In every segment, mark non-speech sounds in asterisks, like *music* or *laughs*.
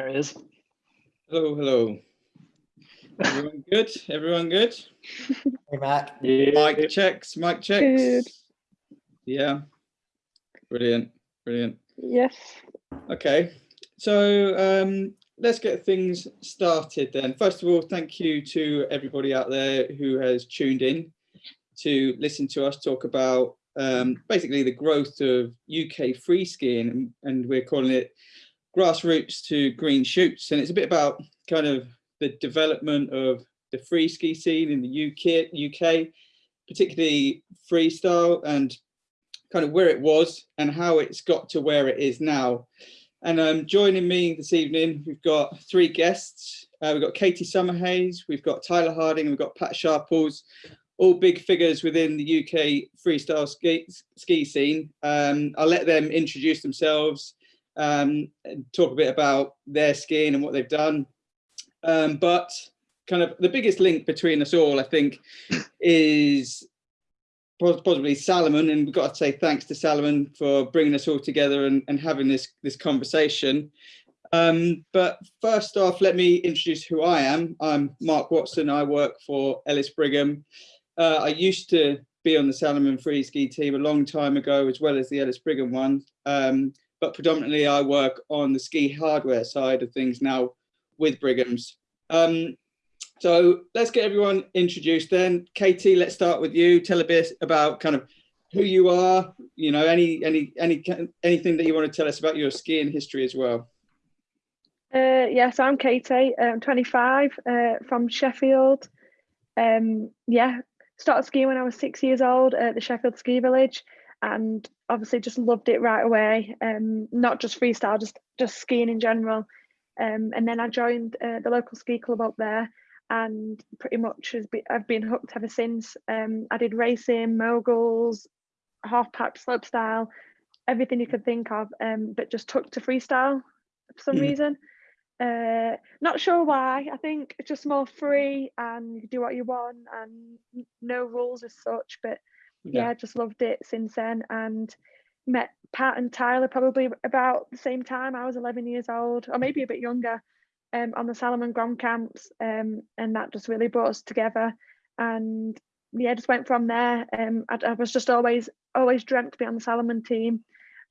There it is. Hello, hello. Everyone good? Everyone good? Hey, Mark. Yeah. Mic checks, mic checks. Good. Yeah. Brilliant, brilliant. Yes. Okay, so um, let's get things started then. First of all, thank you to everybody out there who has tuned in to listen to us talk about um, basically the growth of UK free skiing and, and we're calling it grassroots to green shoots. And it's a bit about kind of the development of the free ski scene in the UK, UK particularly freestyle and kind of where it was and how it's got to where it is now. And um, joining me this evening, we've got three guests. Uh, we've got Katie Summerhays, we've got Tyler Harding, and we've got Pat Sharples, all big figures within the UK freestyle ski, ski scene. Um, I'll let them introduce themselves um, and talk a bit about their skiing and what they've done. Um, but kind of the biggest link between us all, I think, is possibly Salomon, and we've got to say thanks to Salomon for bringing us all together and, and having this this conversation. Um, but first off, let me introduce who I am. I'm Mark Watson. I work for Ellis Brigham. Uh, I used to be on the Salomon free ski team a long time ago, as well as the Ellis Brigham one. Um, but predominantly, I work on the ski hardware side of things now with Brigham's. Um, so let's get everyone introduced then. Katie, let's start with you. Tell a bit about kind of who you are, you know, any any any anything that you want to tell us about your skiing history as well. Uh, yes, I'm Katie. I'm 25 uh, from Sheffield. Um, yeah, started skiing when I was six years old at the Sheffield Ski Village, and obviously just loved it right away. Um, not just freestyle, just just skiing in general. Um, and then I joined uh, the local ski club up there, and pretty much has been, I've been hooked ever since. Um, I did racing, moguls, half pipe slopestyle, everything you could think of, um, but just took to freestyle for some Mhm. reason. Uh, not sure why. I think it's just more free and you can do what you want and no rules as such. But yeah, I just loved it since then and met Pat and Tyler probably about the same time. I was 11 years old, or maybe a bit younger, um, on the Salomon Grom camps, um, and that just really brought us together. And yeah, just went from there. Um, I, I was just always always dreamt to be on the Salomon team,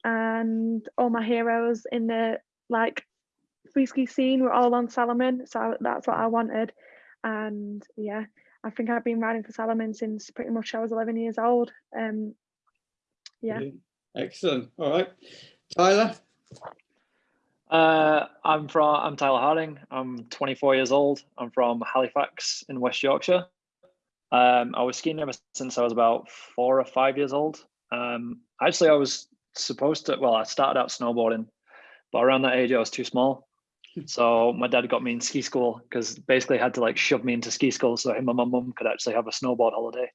and all my heroes in the like free ski scene were all on Salomon, so that's what I wanted. And yeah, I think I've been riding for Salomon since pretty much I was 11 years old. Um, yeah. Brilliant. Excellent. All right. Tyler. Uh, I'm from. I'm Tyler Harding. I'm 24 years old. I'm from Halifax in West Yorkshire. Um, I was skiing ever since I was about four or five years old. Um, actually, I was supposed to. Well, I started out snowboarding, but around that age, I was too small. So my dad got me in ski school because basically had to like shove me into ski school so him and my mum could actually have a snowboard holiday.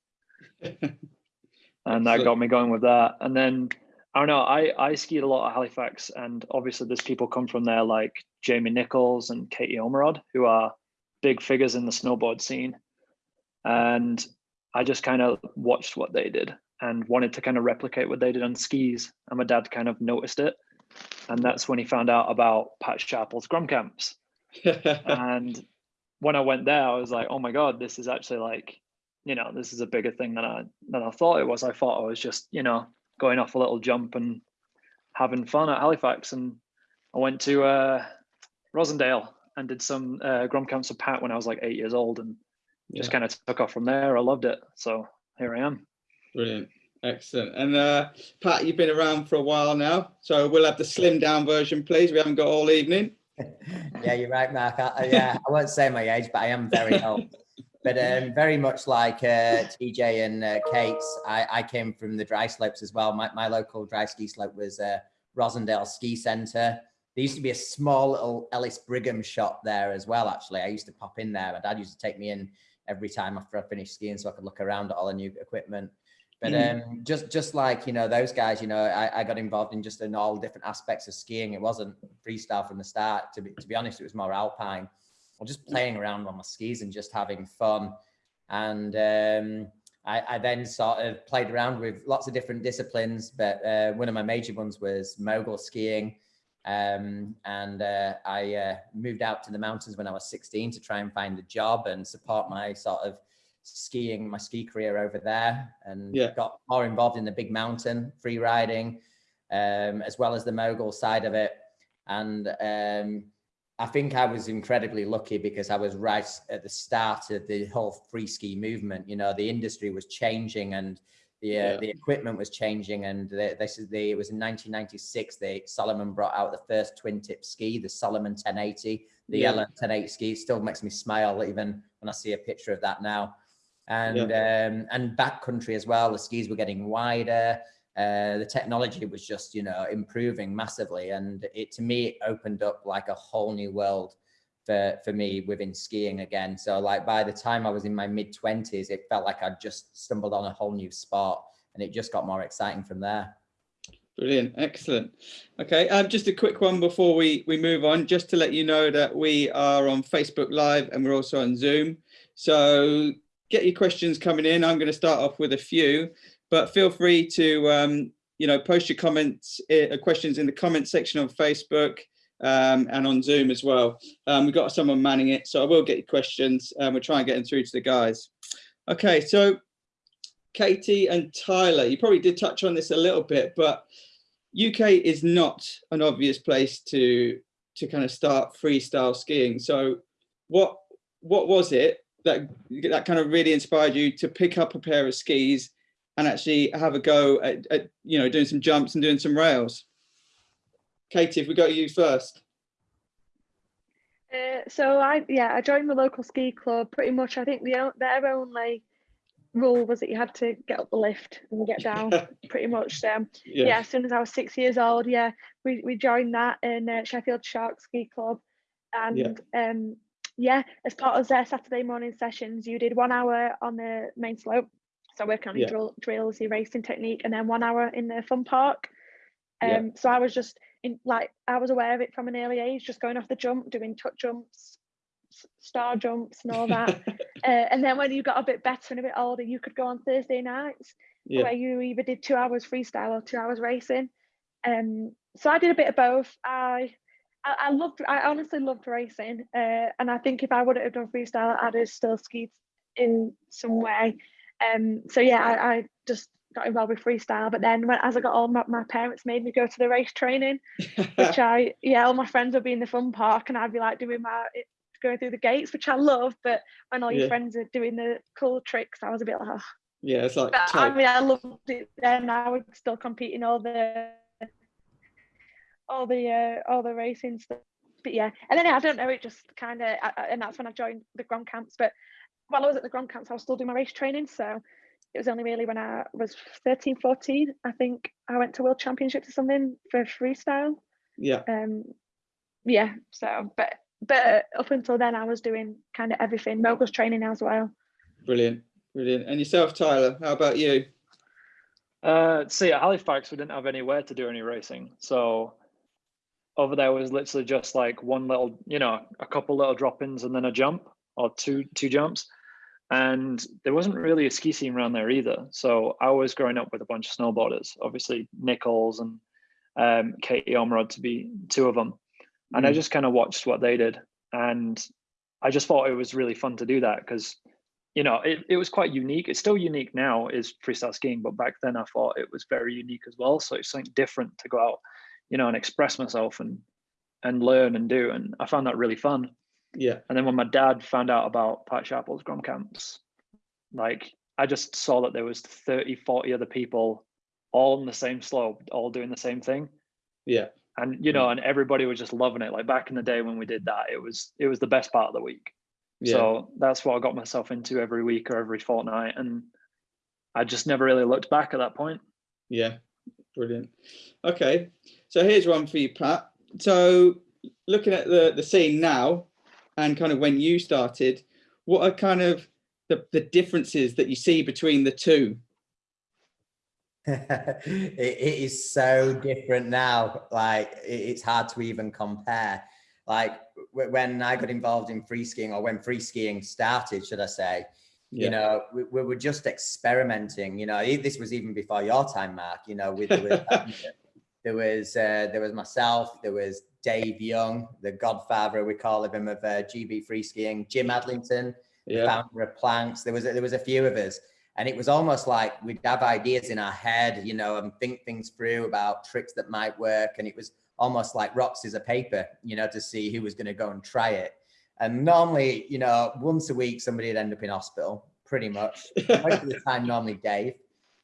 and that Excellent. got me going with that. And then I don't know, I I skied a lot at Halifax, and obviously there's people come from there like Jamie Nicholls and Katie Ormerod, who are big figures in the snowboard scene. And I just kind of watched what they did and wanted to kind of replicate what they did on skis. And my dad kind of noticed it. And that's when he found out about Pat Sharple's Grom camps. *laughs* And when I went there, I was like, oh my God, this is actually like, you know, this is a bigger thing than I than I thought it was. I thought I was just, you know, going off a little jump and having fun at Halifax. And I went to uh, Rossendale and did some uh, Grom camps with Pat when I was like eight years old and just kind of took off from there. I loved it. So here I am. Brilliant. Excellent. And uh, Pat, you've been around for a while now, so we'll have the slim down version, please. We haven't got all evening. *laughs* yeah, you're right, Mark. I, yeah, I won't say my age, but I am very *laughs* old. But um, very much like uh, TJ and uh, Kate's, I, I came from the dry slopes as well. My, my local dry ski slope was uh, Rossendale Ski Centre. There used to be a small little Ellis Brigham shop there as well, actually. I used to pop in there. My dad used to take me in every time after I finished skiing so I could look around at all the new equipment. But Mhm. um, just just like, you know, those guys, you know, I, I got involved in just in all different aspects of skiing. It wasn't freestyle from the start. To be, to be honest, it was more alpine or just playing around on my skis and just having fun. And um, I, I then sort of played around with lots of different disciplines, but uh, one of my major ones was mogul skiing. Um, and uh, I uh, moved out to the mountains when I was 16 to try and find a job and support my sort of skiing, my ski career over there and Yeah. got more involved in the big mountain free riding, um, as well as the mogul side of it. And um, I think I was incredibly lucky because I was right at the start of the whole free ski movement. You know, the industry was changing and the, uh, Yeah. the equipment was changing. And the, this is the, it was in 1996, they, Salomon brought out the first twin tip ski, the Salomon 1080, the Yeah. Ellen 1080 ski. It still makes me smile even when I see a picture of that now. And, um, and backcountry as well, the skis were getting wider. Uh, the technology was just, you know, improving massively. And it, to me, it opened up like a whole new world for, for me within skiing again. So like by the time I was in my mid twenties, it felt like I'd just stumbled on a whole new sport and it just got more exciting from there. Brilliant, excellent. Okay, um, just a quick one before we, we move on, just to let you know that we are on Facebook Live and we're also on Zoom. So get your questions coming in. I'm going to start off with a few, but feel free to, um, you know, post your comments, uh, questions in the comment section on Facebook um, and on Zoom as well. Um, we've got someone manning it, so I will get your questions and we'll try and get them through to the guys. Okay, so Katie and Tyler, you probably did touch on this a little bit, but UK is not an obvious place to to kind of start freestyle skiing. So what what was it that that kind of really inspired you to pick up a pair of skis and actually have a go at, at you know doing some jumps and doing some rails? Katie, if we go to you first. Uh, so I yeah I joined the local ski club pretty much I think the their only rule was that you had to get up the lift and get *laughs* down pretty much so yeah. as soon as I was six years old yeah we, we joined that in uh, Sheffield Shark Ski Club and um yeah as part of their Saturday morning sessions you did one hour on the main slope so working on your Yeah. drill, drills your racing technique and then one hour in the fun park um Yeah. so I was just in like I was aware of it from an early age just going off the jump doing tuck jumps star jumps and all that *laughs* uh, and then when you got a bit better and a bit older you could go on Thursday nights yeah, where you either did two hours freestyle or two hours racing. Um, so I did a bit of both. I I, I loved, I honestly loved racing, uh, and I think if I wouldn't have done freestyle, I'd have still skied in some way. Um, so yeah, I, I just got involved with freestyle. But then when, as I got older, my, my parents made me go to the race training, *laughs* which I yeah, all my friends would be in the fun park, and I'd be like doing my going through the gates, which I love. But when all your Yeah. friends are doing the cool tricks, I was a bit like, oh, yeah, it's like but I mean, I loved it then. I would still compete in all the, all the, uh, all the racing stuff. But yeah, and then I don't know, it just kind of, and that's when I joined the Grom Camps. But while I was at the Grom Camps, I was still doing my race training. So it was only really when I was 13, 14, I think I went to World Championships or something for freestyle. Yeah, Um, yeah. So, but but up until then, I was doing kind of everything, moguls training as well. brilliant, brilliant. And yourself, Tyler, how about you? Uh, see, at Halifax, we didn't have anywhere to do any racing. So over there was literally just like one little, you know, a couple little drop-ins and then a jump or two two jumps. And there wasn't really a ski scene around there either. So I was growing up with a bunch of snowboarders, obviously Nicholls and um, Katie Ormerod to be two of them. And I Mm. just kind of watched what they did. And I just thought it was really fun to do that because you know, it, it was quite unique. It's still unique now, is freestyle skiing, but back then I thought it was very unique as well. So it's something different to go out, you know, and express myself and and learn and do. And I found that really fun. Yeah, And then when my dad found out about Pat Sharple's Grom camps, like I just saw that there was 30, 40 other people all on the same slope, all doing the same thing. yeah, And you know, mm. and everybody was just loving it. Like back in the day when we did that, it was it was the best part of the week. yeah. So that's what I got myself into every week or every fortnight. And I just never really looked back at that point. Yeah, brilliant. Okay, so here's one for you, Pat. So looking at the, the scene now and kind of when you started, what are kind of the, the differences that you see between the two? *laughs* it, it is so different now. Like it- it's hard to even compare. Like when I got involved in free skiing, or when free skiing started, should I say? Yeah. You know, we, we were just experimenting. You know, this was even before your time, Mark. You know, with, with *laughs* There was uh, there was myself. There was Dave Young, the godfather we call him of uh, GB free skiing. Jim Adlington, Yeah. founder of Planks. There was a, there was a few of us, and it was almost like we'd have ideas in our head, you know, and think things through about tricks that might work, and it was almost like rocks is a paper, you know, to see who was going to go and try it. And normally, you know, once a week somebody would end up in hospital, pretty much. Most of the *laughs* time, normally Dave,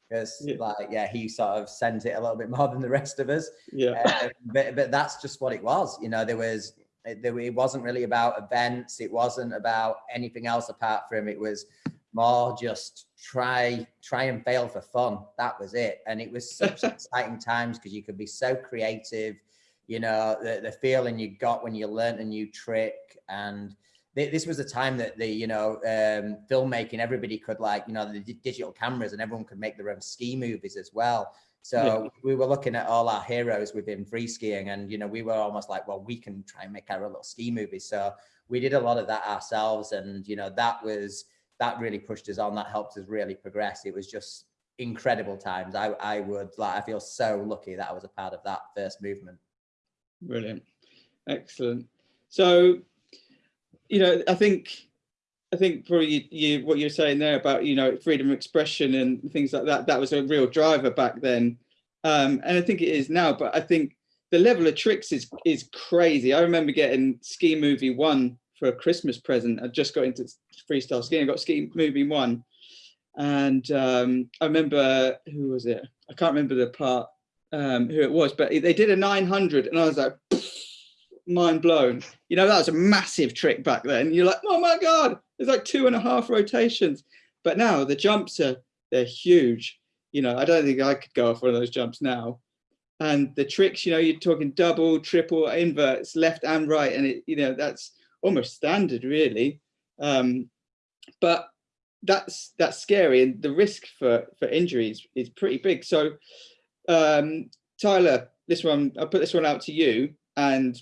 because Yeah. like yeah, he sort of sends it a little bit more than the rest of us. Yeah. Uh, but but that's just what it was. You know, there was it, there, it wasn't really about events. It wasn't about anything else apart from it was more just try try and fail for fun. That was it, and it was such *laughs* exciting times because you could be so creative. You know, the, the feeling you got when you learnt a new trick. And thi- this was a time that the you know um filmmaking everybody could like you know the digital cameras and everyone could make their own ski movies as well. So we were looking at all our heroes within free skiing and you know we were almost like well we can try and make our little ski movies so we did a lot of that ourselves and you know that was that really pushed us on. That helped us really progress. It was just incredible times. I i would like i feel so lucky that i was a part of that first movement Brilliant. Excellent. So, you know, I think, I think probably you, you, what you're saying there about, you know, freedom of expression and things like that, that was a real driver back then. Um, and I think it is now, but I think the level of tricks is, is crazy. I remember getting Ski Movie One for a Christmas present. I just got into freestyle skiing. I got Ski Movie One. And um, I remember, who was it? I can't remember the part um, who it was, but they did a 900 and I was like, mind blown. You know, that was a massive trick back then. You're like, oh my God, there's like two and a half rotations. But now the jumps are, they're huge. You know, I don't think I could go off one of those jumps now. And the tricks, you know, you're talking double, triple, inverts, left and right. And it, you know, that's almost standard really. Um, but that's, that's scary. And the risk for, for injuries is pretty big. So um, Tyler, this one, I'll put this one out to you and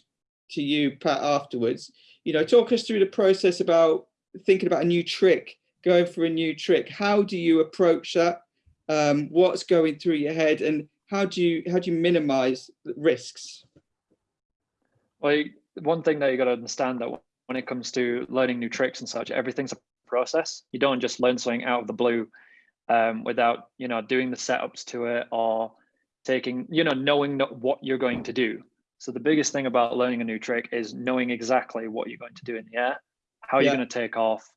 to you, Pat, afterwards. You know, talk us through the process about thinking about a new trick, going for a new trick. How do you approach that? Um, what's going through your head and how do you how do you minimize risks? Well, one thing that you got to understand that when it comes to learning new tricks and such, everything's a process. You don't just learn something out of the blue um, without, you know, doing the setups to it or taking, you know, knowing what you're going to do. So the biggest thing about learning a new trick is knowing exactly what you're going to do in the air, how Yeah. you're going to take off,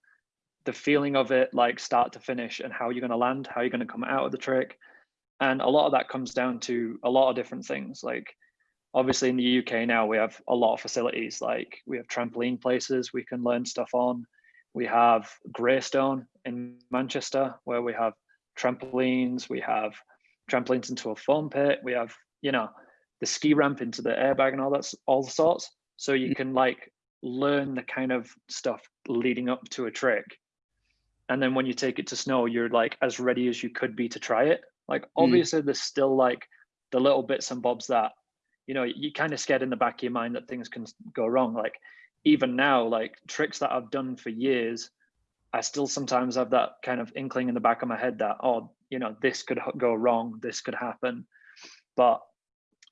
the feeling of it, like start to finish, and how you're going to land, how you're going to come out of the trick. And a lot of that comes down to a lot of different things. Like obviously in the UK now, we have a lot of facilities. Like we have trampoline places we can learn stuff on. We have Greystone in Manchester where we have trampolines. We have trampolines into a foam pit. We have, you know, the ski ramp into the airbag and all that's all sorts. So you mm. can like learn the kind of stuff leading up to a trick. And then when you take it to snow, you're like as ready as you could be to try it. Like mm. obviously there's still like the little bits and bobs that, you know, you kind of scared in the back of your mind that things can go wrong. Like even now, like tricks that I've done for years, I still sometimes have that kind of inkling in the back of my head that, oh, you know, this could go wrong, this could happen. But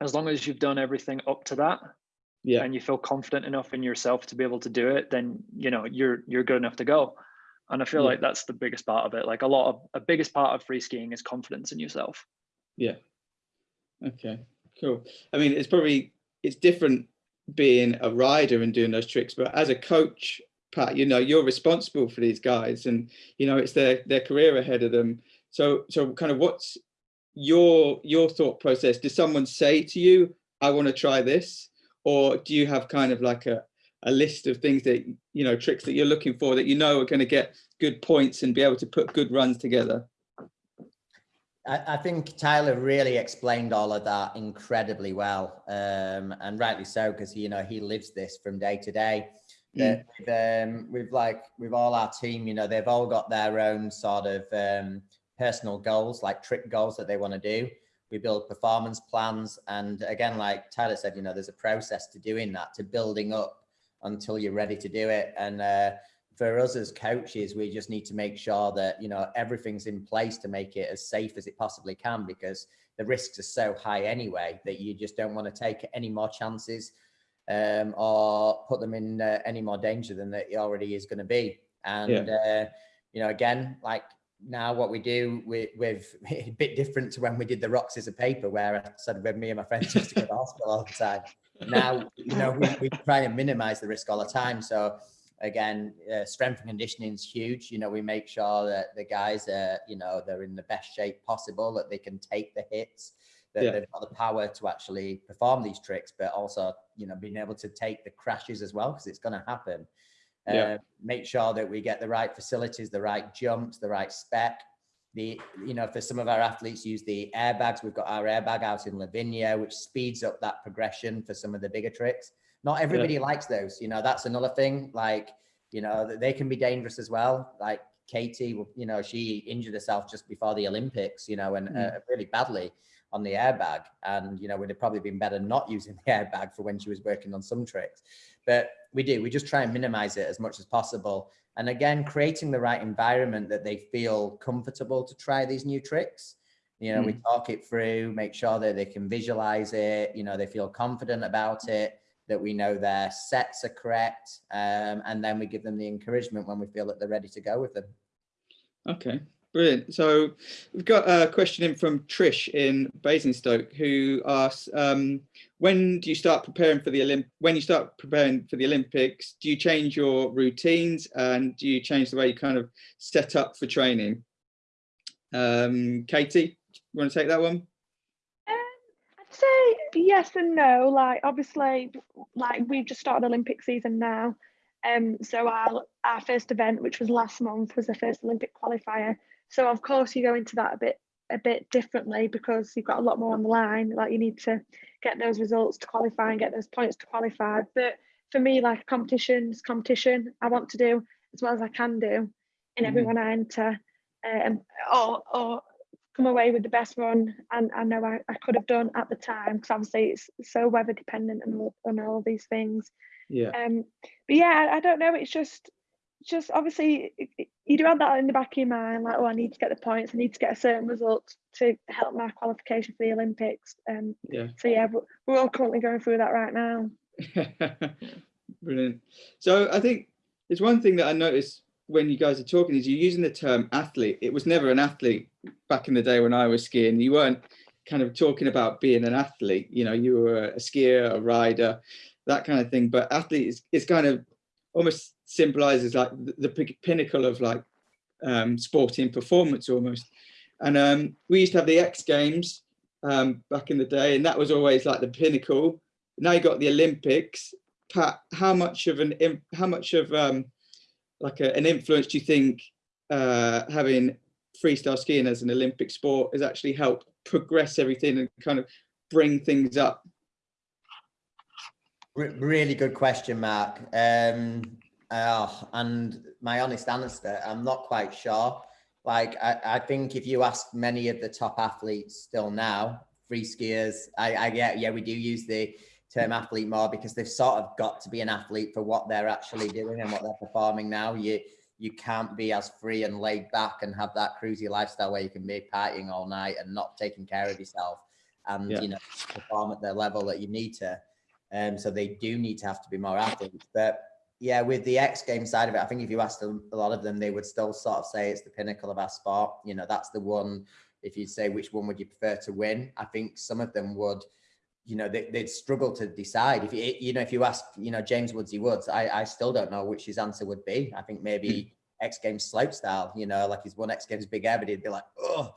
as long as you've done everything up to that Yeah, and you feel confident enough in yourself to be able to do it, then you know you're you're good enough to go. And I feel Yeah. like that's the biggest part of it. Like a lot of a biggest part of free skiing is confidence in yourself. yeah. Okay, cool. I mean, it's probably it's different being a rider and doing those tricks, but as a coach, Pat, you know, you're responsible for these guys, and you know it's their their career ahead of them. So, so kind of what's your your thought process? Does someone say to you, "I want to try this," or do you have kind of like a a list of things that you know tricks that you're looking for that you know are going to get good points and be able to put good runs together? I, think Tyler really explained all of that incredibly well, um, and rightly so because you know he lives this from day to day. That with, um, with like with all our team, you know, they've all got their own sort of um, personal goals, like trick goals that they want to do. We build performance plans, and again, like Tyler said, you know, there's a process to doing that, to building up until you're ready to do it. And uh, for us as coaches, we just need to make sure that, you know, everything's in place to make it as safe as it possibly can because the risks are so high anyway that you just don't want to take any more chances um, or put them in uh, any more danger than it already is going to be. And, yeah. uh, you know, again, like now what we do with, *laughs* with a bit different to when we did the rocks as a paper where I said with me and my friends used to go to hospital all the time. Now, you know, we, we try and minimize the risk all the time. So again, uh, strength and conditioning is huge. You know, we make sure that the guys are, you know, they're in the best shape possible, that they can take the hits, that yeah. they've got the power to actually perform these tricks, but also, you know, being able to take the crashes as well, because it's going to happen. Yeah. Uh, make sure that we get the right facilities, the right jumps, the right spec. The, you know, for some of our athletes use the airbags. We've got our airbag out in Livigno, which speeds up that progression for some of the bigger tricks. Not everybody yeah. likes those. You know, that's another thing. Like, you know, they can be dangerous as well. Like Katie, you know, she injured herself just before the Olympics, you know, and mm. uh, really badly on the airbag. And, you know, would have probably been better not using the airbag for when she was working on some tricks. But we do, we just try and minimize it as much as possible. And again, creating the right environment that they feel comfortable to try these new tricks. You know, mm. we talk it through, make sure that they can visualize it, you know, they feel confident about it, that we know their sets are correct. Um, and then we give them the encouragement when we feel that they're ready to go with them. Okay, Brilliant. So we've got a question in from Trish in Basingstoke who asks, um, when do you start preparing for the Olymp when you start preparing for the Olympics, do you change your routines and do you change the way you kind of set up for training? Um, Katie, you want to take that one? Um, I'd say yes and no. Like obviously, like we've just started Olympic season now. Um, so our our first event, which was last month, was the first Olympic qualifier. So of course you go into that a bit a bit differently because you've got a lot more on the line. Like you need to get those results to qualify and get those points to qualify. But for me, like competitions, competition, I want to do as well as I can do in every mm-hmm. I enter, um, or or come away with the best run and I know I, I could have done at the time because obviously it's so weather dependent and all, and all these things. Yeah. Um. But yeah, I, I don't know. It's just just obviously you do have that in the back of your mind, like, oh, I need to get the points, I need to get a certain result to help my qualification for the Olympics. Um, yeah. So yeah, we're all currently going through that right now. *laughs* Brilliant. So I think it's one thing that I noticed when you guys are talking is you're using the term athlete. It was never an athlete back in the day when I was skiing. You weren't kind of talking about being an athlete. You know, you were a skier, a rider, that kind of thing. But athlete is, is kind of almost symbolizes like the, the pinnacle of like um, sporting performance almost. And um, we used to have the X Games um, back in the day, and that was always like the pinnacle. Now you got the Olympics. Pat, how much of an how much of um, like a, an influence do you think uh, having freestyle skiing as an Olympic sport has actually helped progress everything and kind of bring things up really good question, Mark. Um, oh, and my honest answer, I'm not quite sure. Like, I, I think if you ask many of the top athletes still now, free skiers, I, I get, yeah, we do use the term athlete more because they've sort of got to be an athlete for what they're actually doing and what they're performing now. You, you can't be as free and laid back and have that cruisy lifestyle where you can be partying all night and not taking care of yourself and yeah. you know perform at the level that you need to. Um, so they do need to have to be more athletes. But yeah, with the X game side of it, I think if you asked a lot of them, they would still sort of say it's the pinnacle of our sport. You know, that's the one. If you say which one would you prefer to win, I think some of them would. You know, they, would struggle to decide. If you, you know, if you ask, you know, James Woodsy Woods, I, I still don't know which his answer would be. I think maybe hmm. X Games slope style. You know, like he's won X Games big air, but he'd be like, oh.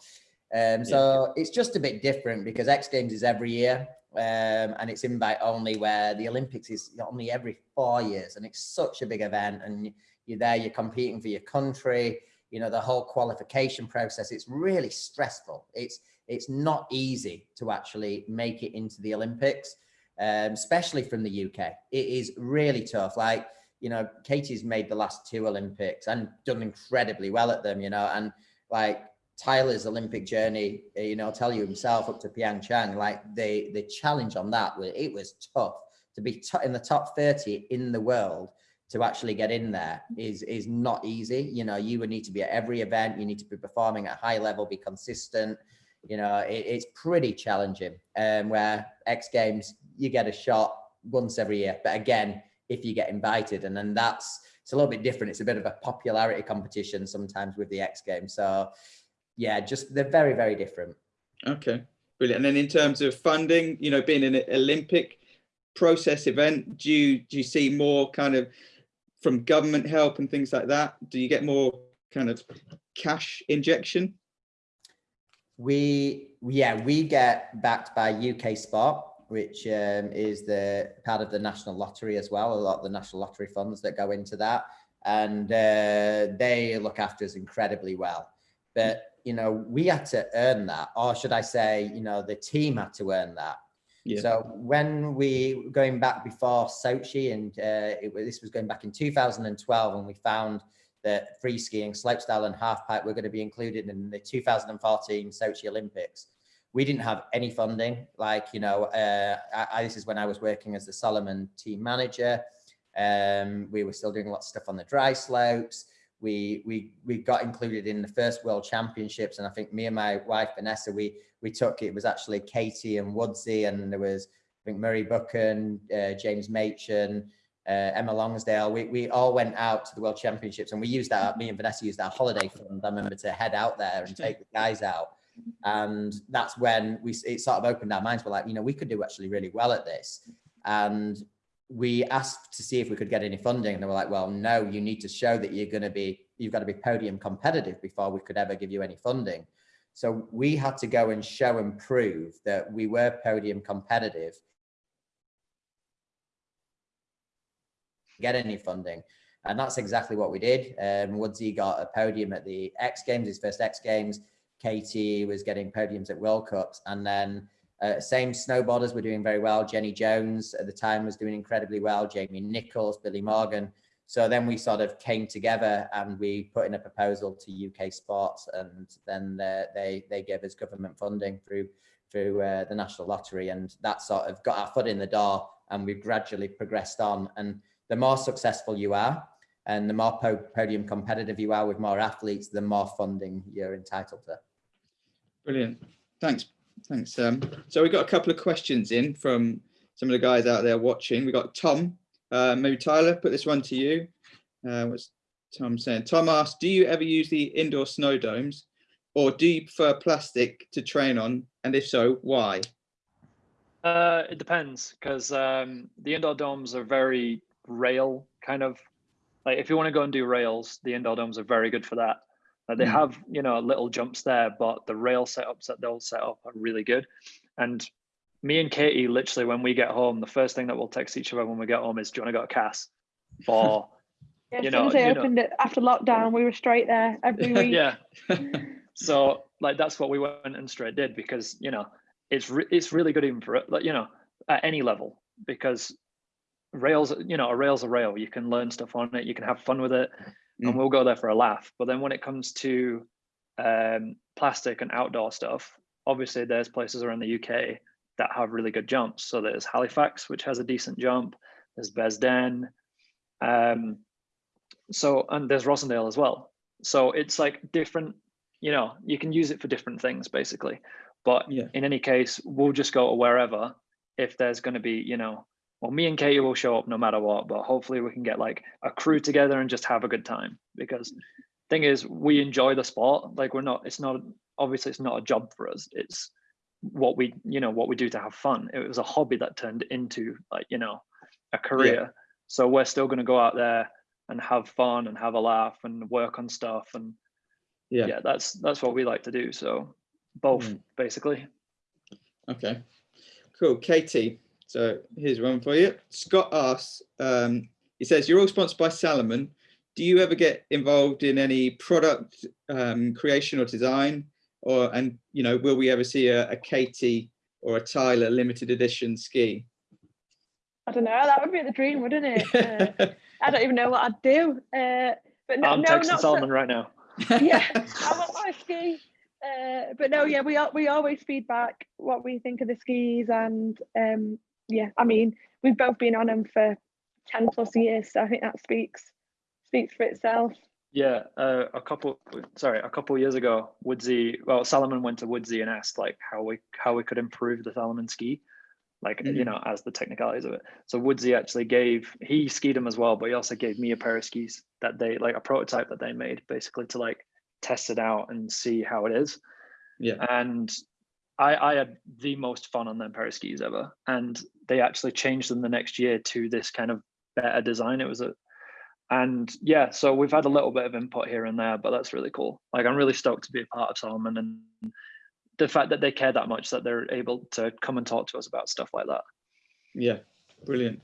Um, so yeah. it's just a bit different because X Games is every year um, and it's invite only where the Olympics is only every four years and it's such a big event and you're there, you're competing for your country, you know, the whole qualification process, it's really stressful. It's, it's not easy to actually make it into the Olympics, um, especially from the UK. It is really tough. Like, you know, Katie's made the last two Olympics and done incredibly well at them, you know, and like Tyler's Olympic journey, uh, you know, tell you himself up to Pyeongchang, like the the challenge on that, it was tough to be in the top 30 in the world, to actually get in there is is not easy. You know, you would need to be at every event, you need to be performing at high level, be consistent. You know, it, it's pretty challenging. Um, where X Games, you get a shot once every year, but again, if you get invited, and then that's it's a little bit different. It's a bit of a popularity competition sometimes with the X Games. So, yeah, just they're very very different. Okay, brilliant. And then in terms of funding, you know, being an Olympic process event, do you do you see more kind of from government help and things like that? Do you get more kind of cash injection? We, yeah, we get backed by UK Sport, which um, is the part of the National Lottery as well. A lot of the National Lottery funds that go into that, and uh, they look after us incredibly well. But you know, we had to earn that, or should I say, you know, the team had to earn that. Yeah. So when we going back before Sochi, and uh, it, this was going back in 2012, and we found that free skiing, slopestyle, and halfpipe were going to be included in the 2014 Sochi Olympics. We didn't have any funding. Like you know, uh, I, this is when I was working as the Salomon team manager. Um, we were still doing a lot of stuff on the dry slopes we we we got included in the first world championships and i think me and my wife vanessa we we took it. Was actually katie and woodsy and there was i think murray buchan uh, james machon uh, emma lonsdale. We, we all went out to the world championships and we used that me and vanessa used our holiday fund i remember to head out there and take the guys out. And that's when we it sort of opened our minds. We're like you know we could do actually really well at this. And we asked to see if we could get any funding and they were like, well, no, you need to show that you're going to be, you've got to be podium competitive before we could ever give you any funding. So we had to go and show and prove that we were podium competitive. Get any funding. And that's exactly what we did. Um, Woodsy got a podium at the X Games, his first X Games. Katie was getting podiums at World Cups. And then uh, same snowboarders were doing very well. Jenny Jones at the time was doing incredibly well. Jamie Nicholls, Billy Morgan. So then we sort of came together and we put in a proposal to UK Sports, and then they they gave us government funding through through uh, the National Lottery, and that sort of got our foot in the door, and we've gradually progressed on. And the more successful you are, and the more po podium competitive you are with more athletes, the more funding you're entitled to. Brilliant. Thanks, Thanks. Um, so we've got a couple of questions in from some of the guys out there watching. We've got Tom, uh, maybe Tyler, put this one to you. Uh, what's Tom saying? Tom asked, do you ever use the indoor snow domes or do you prefer plastic to train on? And if so, why? Uh, it depends because um, the indoor domes are very rail kind of like if you want to go and do rails, the indoor domes are very good for that. Uh, they mm. have, you know, little jumps there, but the rail setups that they'll set up are really good. And me and Katie, literally, when we get home, the first thing that we'll text each other when we get home is, "Do you want to go to Cass?" For *laughs* yeah, you as soon as they opened know. it after lockdown, we were straight there every *laughs* week. yeah. *laughs* so like that's what we went and straight did because you know it's re- it's really good even for it, like you know at any level because rails you know a rail's a rail you can learn stuff on it you can have fun with it mm. and we'll go there for a laugh. But then when it comes to um, plastic and outdoor stuff, obviously there's places around the UK that have really good jumps. So there's Halifax, which has a decent jump. There's Bearsden. Um, so and there's Rossendale as well. So it's like different, you know, you can use it for different things basically. But yeah. in any case, we'll just go to wherever if there's going to be, you know, well, me and Katie will show up no matter what, but hopefully we can get like a crew together and just have a good time because thing is we enjoy the sport. Like we're not, it's not, obviously it's not a job for us. It's what we, you know, what we do to have fun. It was a hobby that turned into like, you know, a career. Yeah. So we're still going to go out there and have fun and have a laugh and work on stuff. And yeah, yeah that's, that's what we like to do. So both mm. basically. Okay, cool. Katie, so here's one for you. Scott asks, um, he says, you're all sponsored by Salomon. Do you ever get involved in any product um, creation or design? Or, and, you know, will we ever see a, a Katie or a Tyler limited edition ski? I don't know, that would be the dream, wouldn't it? Uh, *laughs* I don't even know what I'd do. Uh, but no, I'm no, texting Salomon so, right now. *laughs* yeah, *laughs* I want my ski. Uh, but no, yeah, we we always feedback what we think of the skis, and um, yeah, I mean, we've both been on them for 10 plus years. So I think that speaks speaks for itself. Yeah, uh, a couple sorry, a couple years ago, Woodsy well Salomon went to Woodsy and asked like how we how we could improve the Salomon ski, like mm -hmm. you know as the technicalities of it. So Woodsy actually gave he skied them as well, but he also gave me a pair of skis that they like a prototype that they made basically to like test it out and see how it is. Yeah, and I, I had the most fun on them pair of skis ever, and they actually changed them the next year to this kind of better design. It was a, and yeah, so we've had a little bit of input here and there, but that's really cool. Like I'm really stoked to be a part of Salomon and the fact that they care that much that they're able to come and talk to us about stuff like that. Yeah, brilliant,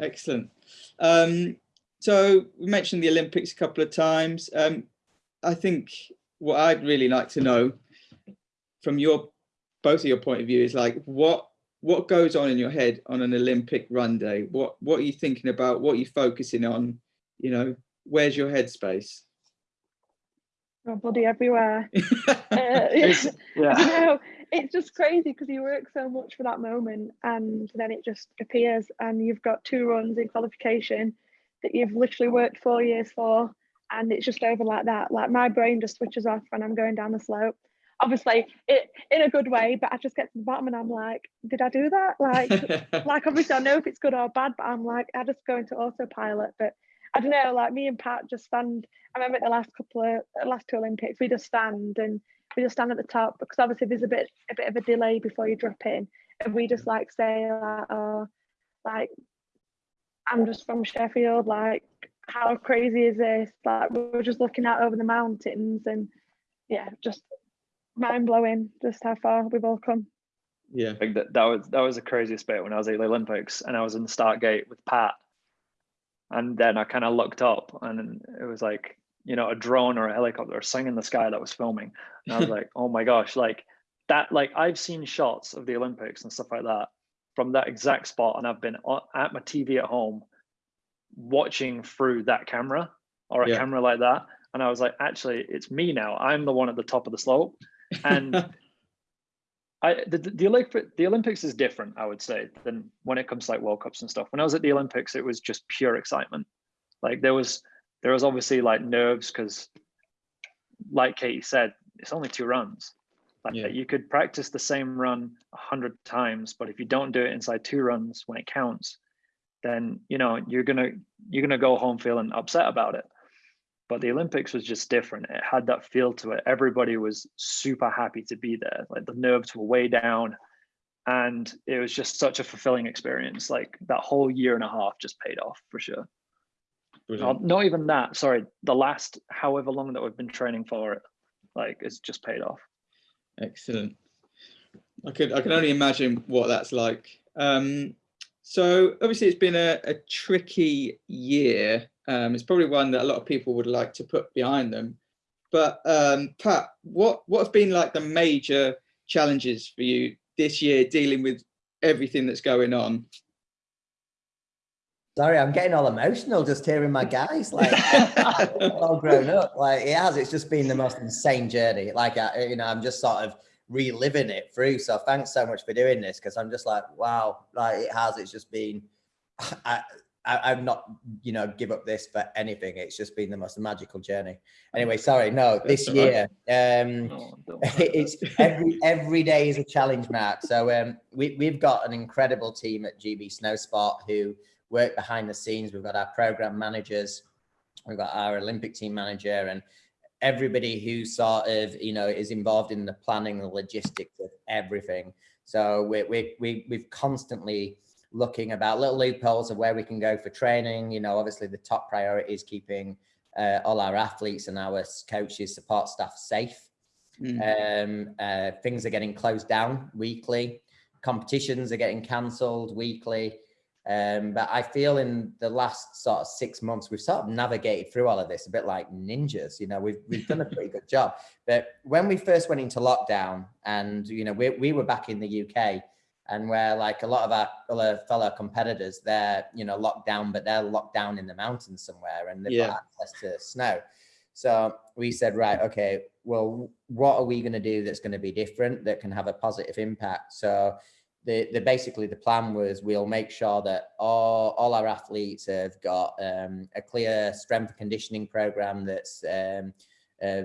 excellent. Um, so we mentioned the Olympics a couple of times. Um, I think what I'd really like to know from your both of your point of view is like what what goes on in your head on an Olympic run day? What what are you thinking about? What are you focusing on? You know, where's your headspace? Oh, bloody everywhere. *laughs* uh, it's, *laughs* yeah. You know, it's just crazy because you work so much for that moment and then it just appears and you've got two runs in qualification that you've literally worked four years for and it's just over like that. Like my brain just switches off when I'm going down the slope obviously it in a good way but i just get to the bottom and i'm like did i do that? Like *laughs* like obviously i know if it's good or bad but i'm like i just go into autopilot but i don't know like me and pat just stand i remember the last couple of last two olympics we just stand and we just stand at the top because obviously there's a bit a bit of a delay before you drop in and we just like say like oh like i'm just from sheffield like how crazy is this? Like we're just looking out over the mountains and yeah just mind blowing just how far we've all come. Yeah, like that, that was that was the craziest bit when I was at the Olympics and I was in the start gate with Pat, and then I kind of looked up and it was like you know a drone or a helicopter or something in the sky that was filming, and I was *laughs* like, oh my gosh, like that. Like I've seen shots of the Olympics and stuff like that from that exact spot, and I've been at my TV at home watching through that camera or a yeah. camera like that and I was like, actually, it's me now. I'm the one at the top of the slope, and *laughs* I the, the Olympic the Olympics is different, I would say, than when it comes to like World Cups and stuff. When I was at the Olympics, it was just pure excitement. Like there was there was obviously like nerves because, like Katie said, it's only two runs. Like yeah. you could practice the same run a hundred times, but if you don't do it inside two runs when it counts, then you know you're gonna you're gonna go home feeling upset about it but the olympics was just different. It had that feel to it. Everybody was super happy to be there. Like the nerves were way down and it was just such a fulfilling experience. Like that whole year and a half just paid off for sure. Not, not even that sorry the last however long that we've been training for it like it's just paid off. Excellent. I could i can only imagine what that's like. Um so obviously it's been a, a tricky year um, it's probably one that a lot of people would like to put behind them. But um, Pat, what what have been like the major challenges for you this year dealing with everything that's going on? Sorry, I'm getting all emotional just hearing my guys like *laughs* all grown up. Like it has, it's just been the most insane journey. Like I, you know, I'm just sort of reliving it through. So thanks so much for doing this because I'm just like, wow, like it has. It's just been. *sighs* I, I, have not, you know, give up this for anything. It's just been the most magical journey. Anyway, sorry, no, this year, um, oh, *laughs* it's *laughs* every every day is a challenge, Mark. So um, we we've got an incredible team at GB Snowsport who work behind the scenes. We've got our program managers, we've got our Olympic team manager, and everybody who sort of you know is involved in the planning, the logistics of everything. So we we we we've constantly looking about little loopholes of where we can go for training. You know, obviously the top priority is keeping uh, all our athletes and our coaches, support staff safe. Mm. Um, uh, things are getting closed down weekly. Competitions are getting cancelled weekly. Um, but I feel in the last sort of six months, we've sort of navigated through all of this a bit like ninjas. You know, we've we've done a pretty good job. But when we first went into lockdown, and you know, we we were back in the UK, and where like a lot of our other fellow competitors, they're you know locked down, but they're locked down in the mountains somewhere, and they've yeah. got access to snow. So we said, right, okay, well, what are we going to do that's going to be different that can have a positive impact? So the, the basically the plan was we'll make sure that all, all our athletes have got um, a clear strength conditioning program that's um, uh,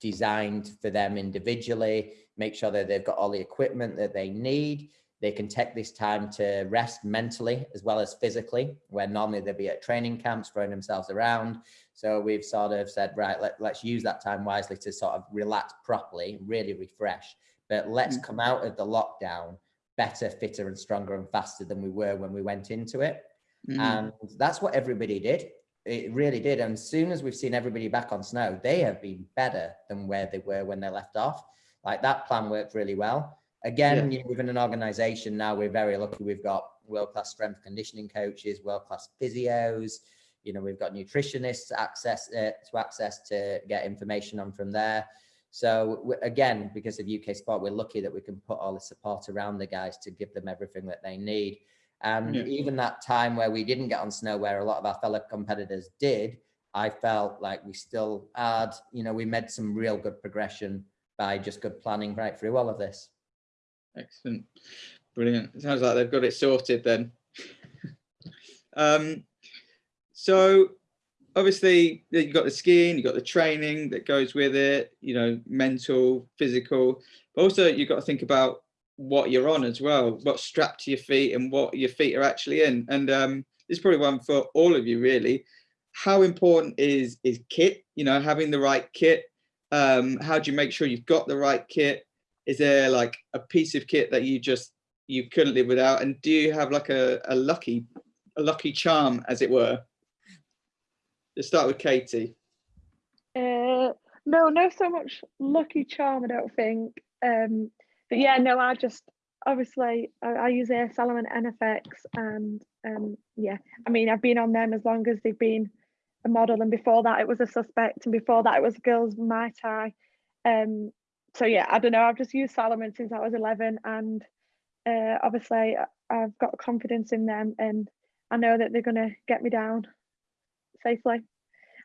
designed for them individually, make sure that they've got all the equipment that they need. They can take this time to rest mentally as well as physically, where normally they'd be at training camps throwing themselves around. So we've sort of said, right, let, let's use that time wisely to sort of relax properly, really refresh. But let's mm. come out of the lockdown better, fitter and stronger and faster than we were when we went into it. Mm. And that's what everybody did. It really did. And as soon as we've seen everybody back on snow, they have been better than where they were when they left off. Like that plan worked really well. Again, yeah. within an organization now, we're very lucky. We've got world-class strength conditioning coaches, world-class physios. You know, we've got nutritionists access uh, to access to get information on from there. So again, because of UK Sport, we're lucky that we can put all the support around the guys to give them everything that they need. And yeah. even that time where we didn't get on snow, where a lot of our fellow competitors did, I felt like we still had, you know, we made some real good progression by just good planning right through all of this. Excellent. Brilliant. It sounds like they've got it sorted then. *laughs* um, so obviously you've got the skiing, you've got the training that goes with it, you know, mental, physical, but also you've got to think about what you're on as well, what's strapped to your feet and what your feet are actually in. And um, this is probably one for all of you really. How important is is kit, you know, having the right kit? Um, how do you make sure you've got the right kit? Is there like a piece of kit that you just you couldn't live without? And do you have like a, a lucky a lucky charm, as it were? Let's start with Katie. Uh, no, no, so much lucky charm. I don't think. Um, but yeah, no, I just obviously I, I use Air Salomon NFX, and um, yeah, I mean I've been on them as long as they've been a model, and before that it was a suspect, and before that it was girls Muay Thai. Um, so yeah, I don't know. I've just used Salomon since I was 11, and uh, obviously I've got confidence in them, and I know that they're gonna get me down safely.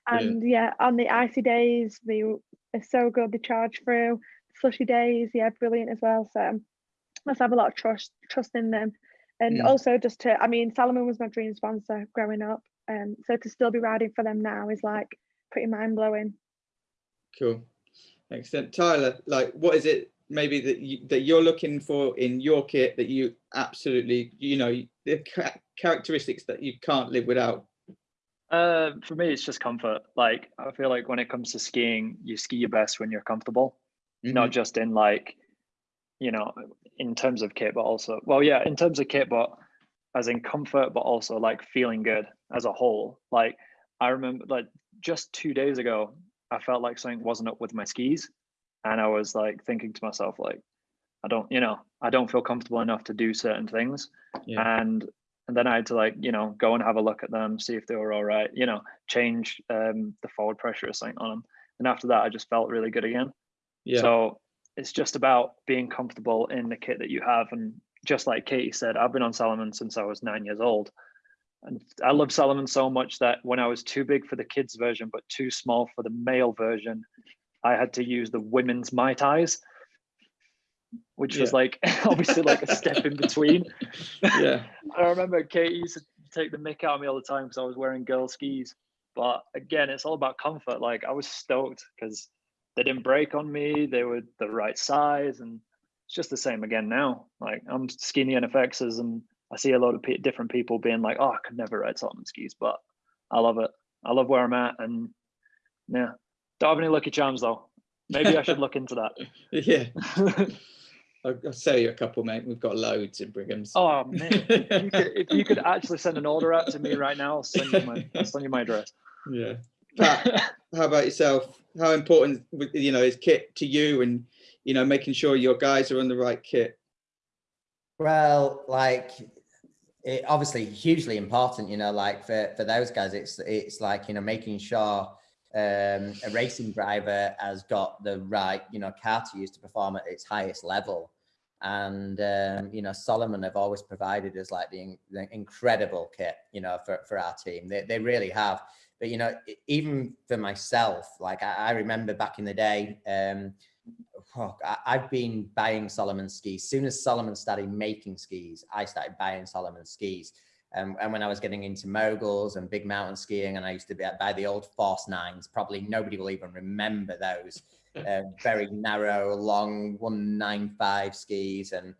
And yeah, yeah on the icy days, they are so good. They charge through. Slushy days, yeah, brilliant as well. So must have a lot of trust trust in them. And mm. also just to, I mean, Salomon was my dream sponsor growing up. Um, so to still be riding for them now is like pretty mind blowing. Cool. Excellent. Tyler, like what is it maybe that you, that you're looking for in your kit that you absolutely, you know, the characteristics that you can't live without? Uh, for me, it's just comfort. Like I feel like when it comes to skiing, you ski your best when you're comfortable, mm -hmm. not just in like, you know, in terms of kit, but also, well, yeah, in terms of kit, but as in comfort, but also like feeling good as a whole. Like I remember, like just two days ago, I felt like something wasn't up with my skis, and I was like thinking to myself, like, I don't, you know, I don't feel comfortable enough to do certain things, yeah. and and then I had to like you know go and have a look at them, see if they were all right, you know, change um, the forward pressure or something on them. And after that, I just felt really good again. Yeah. So it's just about being comfortable in the kit that you have, and just like Katie said, I've been on Salomon since I was nine years old, and I love Salomon so much that when I was too big for the kids version but too small for the male version, I had to use the women's Muay Thais which yeah. was like *laughs* obviously like a step in between. *laughs* Yeah. *laughs* I remember Katie used to take the mick out of me all the time because I was wearing girl skis. But again, it's all about comfort. Like I was stoked because they didn't break on me. They were the right size, and it's just the same again now. Like I'm skiing the NFXs, and I see a lot of pe different people being like, "Oh, I could never ride Salomon skis," but I love it. I love where I'm at, and yeah, don't have any lucky charms though. Maybe I should look into that. *laughs* yeah. I'll, I'll sell you a couple, mate. We've got loads in Brigham's. Oh man, if you, could, if you could actually send an order out to me right now, I'll send you my, I'll send you my address. Yeah. Pat, how about yourself? How important, you know, is kit to you, and you know, making sure your guys are on the right kit? Well, like it obviously hugely important, you know, like for for those guys, it's it's like you know making sure um, a racing driver has got the right, you know, car to use to perform at its highest level. And, um, you know, Salomon have always provided us like the, the incredible kit, you know, for, for our team. They, they really have. But, you know, even for myself, like I, I remember back in the day, um, oh, I, I've been buying Salomon skis. Soon as Salomon started making skis, I started buying Salomon skis. Um, and when I was getting into moguls and big mountain skiing, and I used to be, buy the old Force Nines, probably nobody will even remember those. Uh, *laughs* very narrow, long 195 skis. And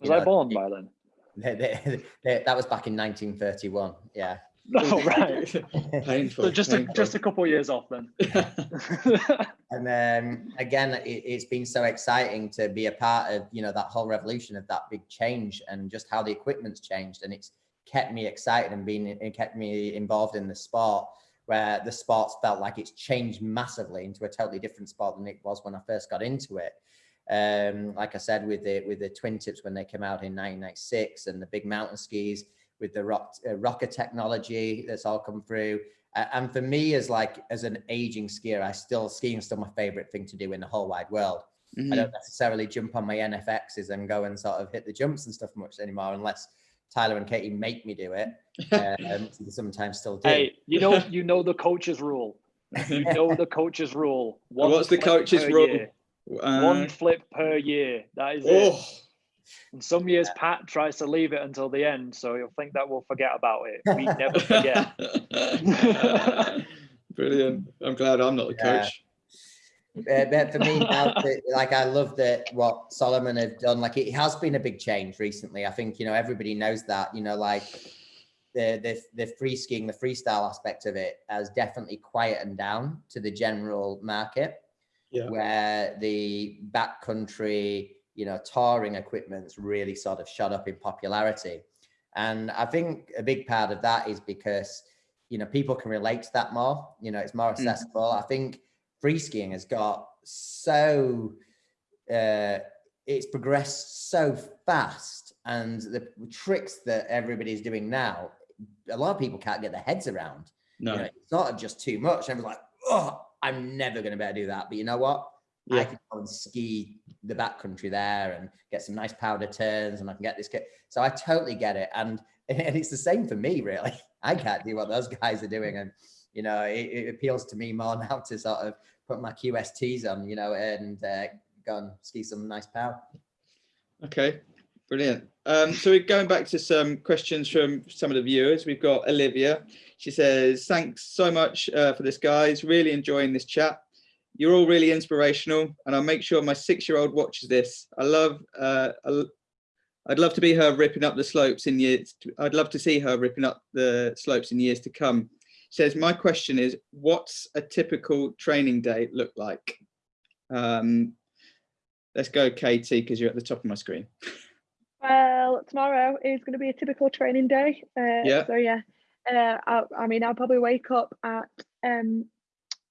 Was I born by then? *laughs* they, they, they, that was back in 1931. Yeah. *laughs* Oh, right. *laughs* Painful. so just a, just a couple of years off then. *laughs* And um, again, it, it's been so exciting to be a part of, you know, that whole revolution of that big change and just how the equipment's changed. And it's kept me excited and been, it kept me involved in the sport where the sports felt like it's changed massively into a totally different sport than it was when I first got into it. Um, like I said, with the with the twin tips when they came out in 1996 and the big mountain skis with the rock, uh, rocker technology that's all come through. Uh, and for me, as like as an aging skier, I still skiing is still my favorite thing to do in the whole wide world. Mhm. I don't necessarily jump on my NFXs and go and sort of hit the jumps and stuff much anymore, unless Tyler and Katie make me do it. Um, *laughs* sometimes still do. hey, you know *laughs* you know the coach's rule. You *laughs* know the coach's rule. One What's the flip coach's rule? year. Uh, One flip per year. That is it. And some years Pat tries to leave it until the end, so you'll think that we'll forget about it. We never forget. *laughs* Brilliant. I'm glad I'm not the Yeah. coach. Uh, but for me now, like I love that what Salomon have done. Like it has been a big change recently. I think you know everybody knows that. You know, like the the the free skiing, the freestyle aspect of it has definitely quietened down to the general market. Yeah. Where the backcountry, you know, touring equipment's really sort of shot up in popularity. And I think a big part of that is because, you know, people can relate to that more. You know, it's more Mm. accessible. I think free skiing has got so uh, it's progressed so fast and the tricks that everybody's doing now a lot of people can't get their heads around No. you know, it's sort of just too much everyone's like oh i'm never going to be able to do that but you know what Yeah. i can go and ski the backcountry there and get some nice powder turns and i can get this kit so i totally get it and *laughs* and it's the same for me really i can't do what those guys are doing and you know it, it appeals to me more *laughs* now to sort of put my QSTs on you know and uh, go and ski some nice pow Okay, brilliant. Um, so we're going back to some questions from some of the viewers. We've got Olivia. She says, thanks so much uh, for this, guys. Really enjoying this chat. You're all really inspirational and I'll make sure my six-year-old watches this. I love, uh, I'd love to be her ripping up the slopes in years. I'd love to see her ripping up the slopes in years to come. Says, my question is, what's a typical training day look like? Um, let's go, Katie, because you're at the top of my screen. Well, tomorrow is going to be a typical training day. Uh, Yeah. So yeah, uh, I, I mean, I'll probably wake up at um,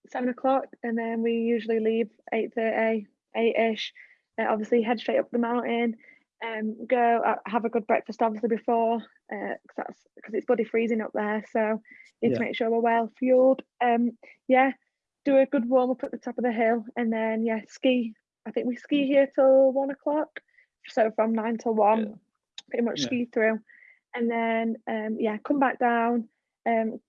seven o'clock, and then we usually leave eight thirty, eight ish. Uh, obviously, head straight up the mountain. Um, go uh, have a good breakfast, obviously before, because that's because it's bloody freezing up there. So need Yeah. to make sure we're well fueled. Um, yeah, do a good warm up at the top of the hill, and then yeah, ski. I think we ski here till one o'clock. So from nine till one, Yeah. pretty much Yeah. ski through, and then um, yeah, come back down. Um,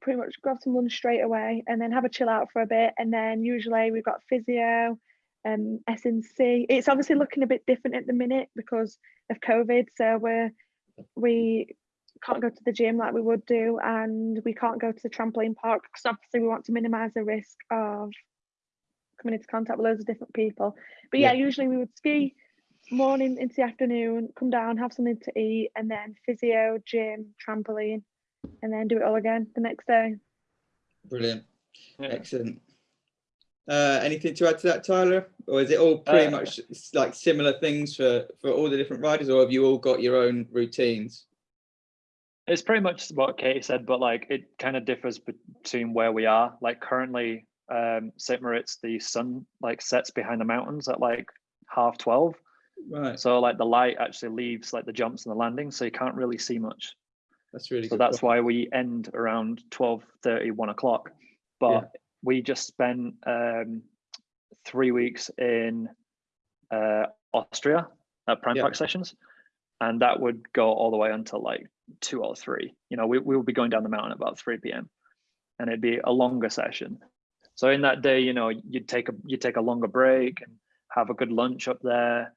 pretty much grab some lunch straight away, and then have a chill out for a bit, and then usually we've got physio, um, SNC. It's obviously looking a bit different at the minute because of COVID, so we're we can't go to the gym like we would do, and we can't go to the trampoline park because obviously we want to minimise the risk of coming into contact with loads of different people. But yeah, Yeah. usually we would ski morning into the afternoon, come down, have something to eat, and then physio, gym, trampoline, and then do it all again the next day. Brilliant. Yeah. Excellent. Uh, anything to add to that, Tyler? Or is it all pretty Uh, much like similar things for, for all the different riders, or have you all got your own routines? It's pretty much what Katie said, but like it kind of differs between where we are. Like currently, um, St. Moritz, the sun like sets behind the mountains at like half 12. Right. So like the light actually leaves like the jumps and the landings, so you can't really see much. That's really So that's why we end around 12 1 o'clock. But Yeah. we just spent um, three weeks in uh, Austria at Prime Yeah. Park sessions, and that would go all the way until like two or three. You know, we, we would be going down the mountain about 3 p.m. and it'd be a longer session. So in that day, you know, you'd take a you'd take a longer break and have a good lunch up there,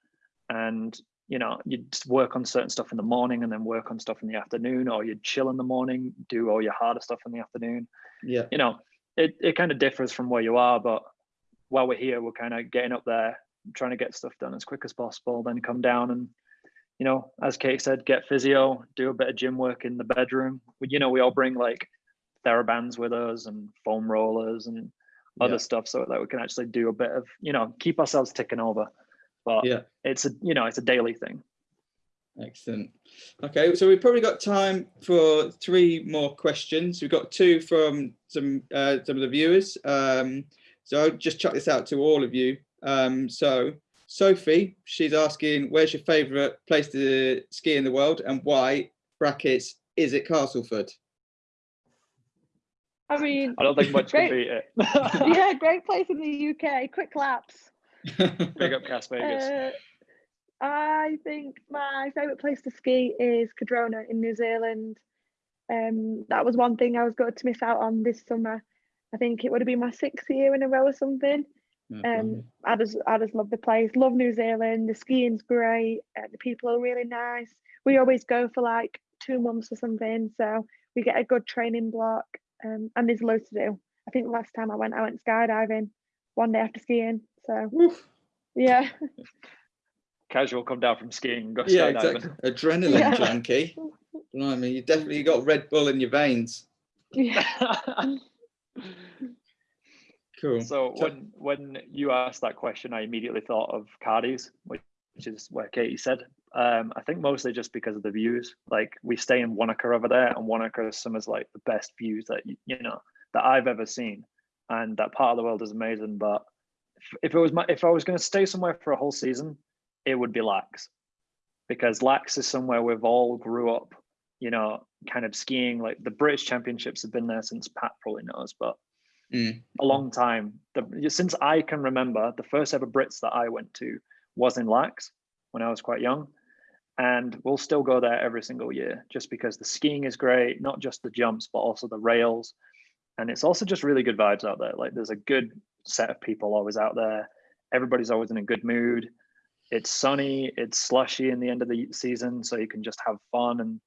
and you know you'd work on certain stuff in the morning and then work on stuff in the afternoon, or you'd chill in the morning, do all your harder stuff in the afternoon. Yeah. You know, it it kind of differs from where you are, but while we're here, we're kind of getting up there, trying to get stuff done as quick as possible, then come down and you know, as Kate said, get physio, do a bit of gym work in the bedroom. We, you know, we all bring like therabands with us and foam rollers and other Yeah. stuff so that we can actually do a bit of, you know, keep ourselves ticking over. But Yeah. it's a, you know, it's a daily thing. Excellent. Okay, so we've probably got time for three more questions. We've got two from some uh, some of the viewers. Um, so I'll just chuck this out to all of you. Um, so Sophie, she's asking, where's your favourite place to ski in the world and why? Brackets, is it Castleford? I mean, I don't think much can beat it. *laughs* yeah, *laughs* great place in the UK. Quick laps. *laughs* Big up Cas Vegas. Uh, I think my favourite place to ski is Cardrona in New Zealand. Um, that was one thing I was going to miss out on this summer. I think it would have been my sixth year in a row or something. Um, I just, I just love the place. Love New Zealand. The skiing's great. Uh, the people are really nice. We always go for like two months or something, so we get a good training block. Um, and there's loads to do. I think last time I went, I went skydiving one day after skiing. So Oof. yeah, Casual come down from skiing and go yeah, skydiving. exactly. Adrenaline Yeah. junkie. *laughs* mean you definitely got Red Bull in your veins. yeah. *laughs* Cool. So So- when when you asked that question, I immediately thought of Cardi's, which, which is where Katie said. Um, I think mostly just because of the views. Like we stay in Wanaka over there, and Wanaka is some of like the best views that you, you know that I've ever seen, and that part of the world is amazing. But if, it was my if I was going to stay somewhere for a whole season, it would be Laax, because Laax is somewhere we've all grew up. You know, kind of skiing. Like the British Championships have been there since Pat probably knows, but Mm. a long time. The, since I can remember, the first ever Brits that I went to was in Laax when I was quite young. And we'll still go there every single year just because the skiing is great, not just the jumps, but also the rails. And it's also just really good vibes out there. Like there's a good set of people always out there. Everybody's always in a good mood. It's sunny, it's slushy in the end of the season, so you can just have fun and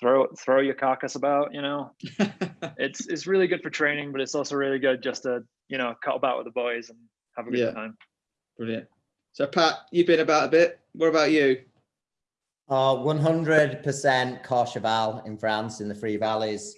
throw throw your carcass about, you know *laughs* it's it's really good for training, but it's also really good just to you know cut about with the boys and have a good Yeah. time. Brilliant. So Pat, you've been about a bit. What about you? Oh, 100% Courchevel in France in the Three Valleys.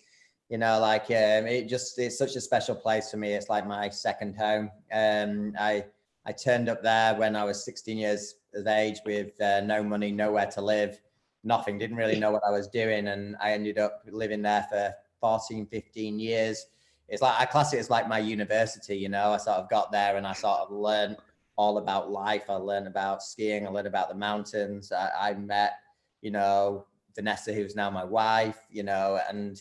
You know, like um, it just, it's such a special place for me. It's like my second home. Um, I, I turned up there when I was 16 years of age with uh, no money, nowhere to live, nothing, didn't really know what I was doing. And I ended up living there for 14, 15 years. It's like, I class it as like my university, you know, I sort of got there and I sort of learned all about life. I learned about skiing. I learned about the mountains. I, I met, you know, Vanessa, who's now my wife, you know, and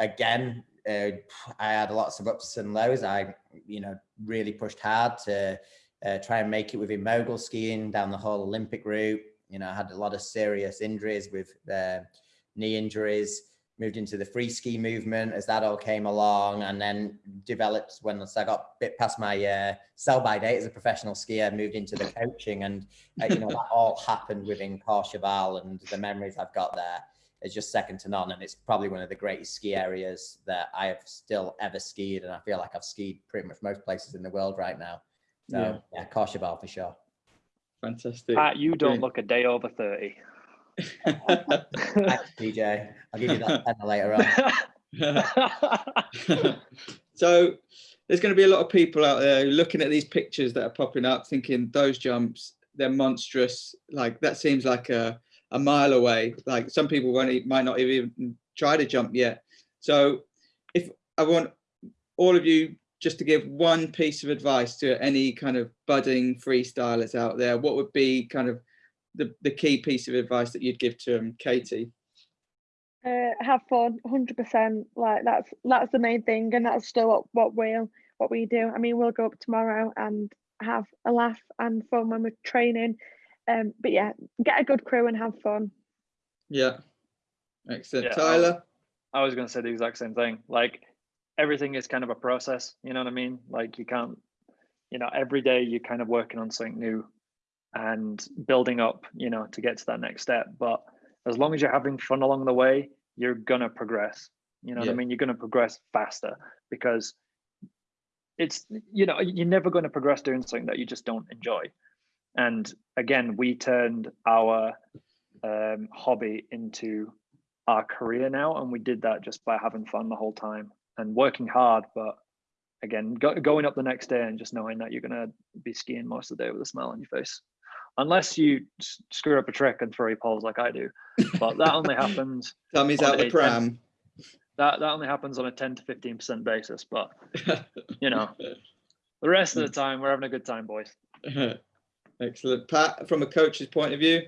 again, uh, I had lots of ups and lows. I, you know, really pushed hard to uh, try and make it within mogul skiing down the whole Olympic route. You know, I had a lot of serious injuries with uh, knee injuries moved into the free ski movement as that all came along and then developed when I got a bit past my uh, sell by date as a professional skier, moved into the coaching and uh, you know that all happened within Courchevel and the memories I've got there is just second to none and it's probably one of the greatest ski areas that I have still ever skied and I feel like I've skied pretty much most places in the world right now. So Yeah. yeah, Courchevel for sure. Fantastic. Pat, you don't Brilliant. look a day over thirty. *laughs* Thanks, DJ. I'll give you that *laughs* pen later on. *laughs* so there's going to be a lot of people out there looking at these pictures that are popping up thinking those jumps they're monstrous like that seems like a, a mile away. Like some people won't might not even try to jump yet. So if i want all of you just to give one piece of advice to any kind of budding freestylers out there what would be kind of the, the key piece of advice that you'd give to them katie? Uh, have fun 100% like that's that's the main thing and that's still what, what we'll what we do. I mean we'll go up tomorrow and have a laugh and fun when we're training um but yeah get a good crew and have fun yeah excellent Yeah, tyler I was going to say the exact same thing. Like everything is kind of a process. You know what I mean? Like you can't you know, every day you're kind of working on something new and building up, you know, to get to that next step. But as long as you're having fun along the way, you're gonna progress. You know what I mean? You're gonna progress faster because it's you know you're never going to progress doing something that you just don't enjoy and again we turned our um, hobby into our career now and we did that just by having fun the whole time and working hard. But again go, going up the next day and just knowing that you're going to be skiing most of the day with a smile on your face. Unless you s- screw up a trick and throw your poles like i do. But that only *laughs* happens on out the pram. that that only happens on a 10 to 15 percent basis but *laughs* you know the rest of the time we're having a good time boys *laughs* Excellent. Pat, from a coach's point of view,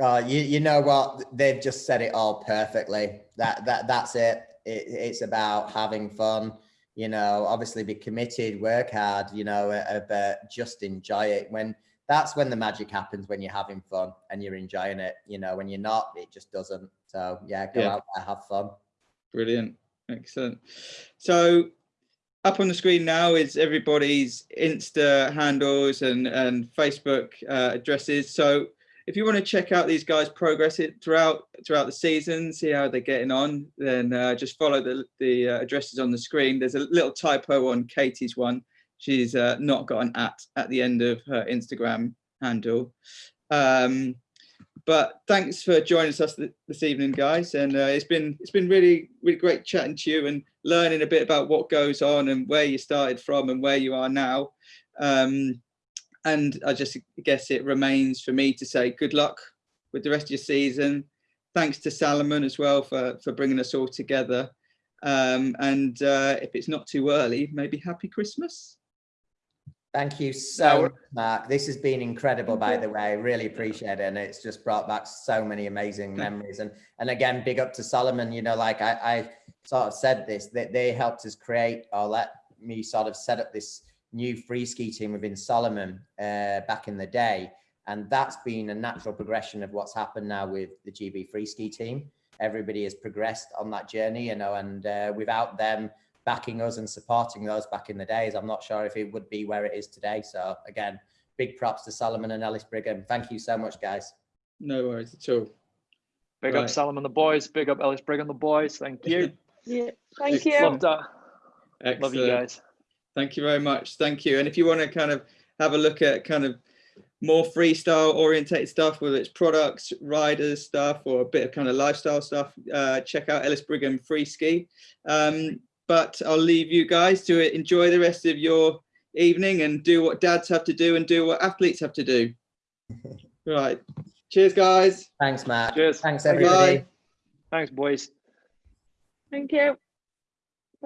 Oh, you you know what? They've just said it all perfectly. That that that's it. it it's about having fun. You know, obviously be committed, work hard. You know, uh, but just enjoy it. When that's when the magic happens. When you're having fun and you're enjoying it. You know, when you're not, it just doesn't. So yeah, go Yeah. out there, have fun. brilliant. Excellent. So up on the screen now is everybody's Insta handles and, and Facebook uh, addresses. So if you want to check out these guys' progress throughout throughout the season, see how they're getting on, then uh, just follow the, the uh, addresses on the screen. There's a little typo on Katie's one. She's uh, not got an at at the end of her Instagram handle. Um, but thanks for joining us this evening, guys. And uh, it's been it's been really really great chatting to you and learning a bit about what goes on and where you started from and where you are now. Um, and I just guess it remains for me to say good luck with the rest of your season. Thanks to Salomon as well for for bringing us all together. Um, and uh, if it's not too early, maybe happy Christmas. Thank you so much, Mark. This has been incredible, by the way. Really appreciate it. And it's just brought back so many amazing memories. And and again, big up to Salomon. You know, like I, I sort of said this, that they helped us create or let me sort of set up this new free ski team within Salomon uh, back in the day. And that's been a natural progression of what's happened now with the GB free ski team. Everybody has progressed on that journey, you know, and uh, without them backing us and supporting those back in the days. I'm not sure if it would be where it is today. So again, big props to Salomon and Ellis Brigham. Thank you so much, guys. No worries at all. Big Right. up Salomon the boys. Big up Ellis Brigham the boys. Thank you. *laughs* Yeah, thank you. Excellent. Love that. Excellent. Love you guys. Thank you very much. Thank you. And if you want to kind of have a look at kind of more freestyle orientated stuff, whether it's products, riders stuff, or a bit of kind of lifestyle stuff, uh, check out Ellis Brigham Free Ski. Um, but I'll leave you guys to enjoy the rest of your evening and do what dads have to do and do what athletes have to do. *laughs* right. Cheers, guys. Thanks, Matt. Cheers. Thanks, Bye. everybody. Thanks, boys. Thank you.